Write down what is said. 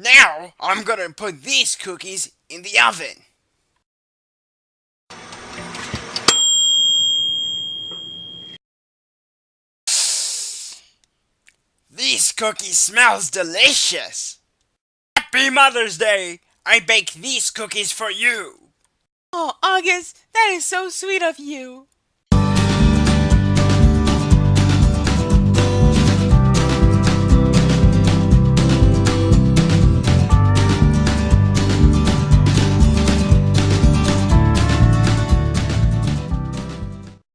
Now, I'm gonna put these cookies in the oven. These cookies smells delicious. Happy Mother's Day! I bake these cookies for you. Oh, August, that is so sweet of you.